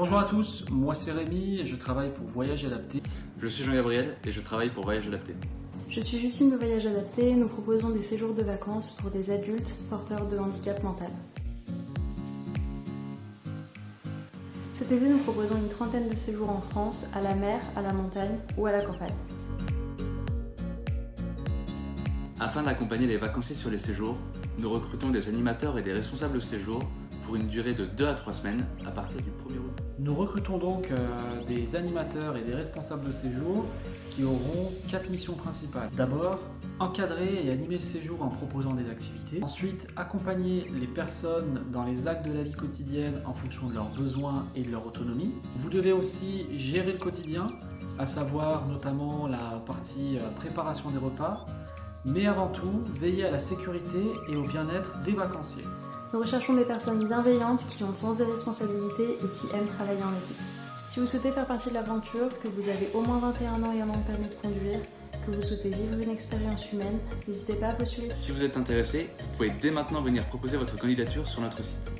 Bonjour à tous, moi c'est Rémi et je travaille pour Voyage Adapté. Je suis Jean-Gabriel et je travaille pour Voyage Adapté. Je suis Justine de Voyage Adapté, nous proposons des séjours de vacances pour des adultes porteurs de handicap mental. Cet été, nous proposons une trentaine de séjours en France, à la mer, à la montagne ou à la campagne. Afin d'accompagner les vacanciers sur les séjours, nous recrutons des animateurs et des responsables de séjour pour une durée de 2 à 3 semaines à partir du 1er août. Nous recrutons donc euh, des animateurs et des responsables de séjour qui auront quatre missions principales. D'abord, encadrer et animer le séjour en proposant des activités. Ensuite, accompagner les personnes dans les actes de la vie quotidienne en fonction de leurs besoins et de leur autonomie. Vous devez aussi gérer le quotidien, à savoir notamment la partie euh, préparation des repas, mais avant tout, veiller à la sécurité et au bien-être des vacanciers. Nous recherchons des personnes bienveillantes qui ont le sens des responsabilités et qui aiment travailler en équipe. Si vous souhaitez faire partie de l'aventure, que vous avez au moins 21 ans et un an de permis de conduire, que vous souhaitez vivre une expérience humaine, n'hésitez pas à postuler. Si vous êtes intéressé, vous pouvez dès maintenant venir proposer votre candidature sur notre site.